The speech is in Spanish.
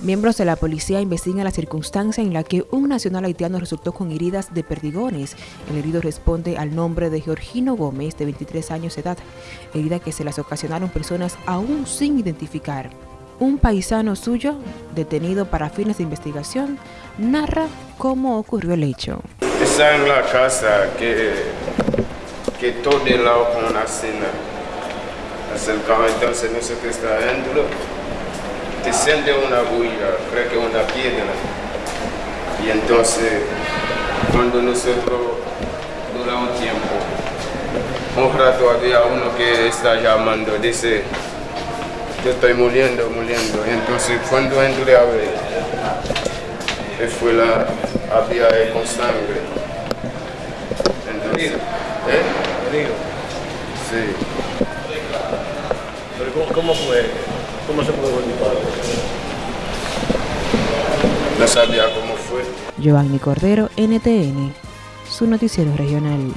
Miembros de la policía investigan la circunstancia en la que un nacional haitiano resultó con heridas de perdigones. El herido responde al nombre de Georgino Gómez, de 23 años de edad, herida que se las ocasionaron personas aún sin identificar. Un paisano suyo, detenido para fines de investigación, narra cómo ocurrió el hecho. Está en la casa que, que todo el lado con una cena. Entonces no sé qué está dentro descende una bulla, creo que una piedra. Y entonces, cuando nosotros dura un tiempo, un rato había uno que está llamando, dice, yo estoy muriendo, muriendo. Y entonces cuando entré a ver, fue la, había con sangre. Entonces, ¿eh? Sí. ¿Pero cómo, cómo fue? ¿Cómo se pudo disparo? No sabía cómo fue. Giovanni Cordero, NTN, su noticiero regional.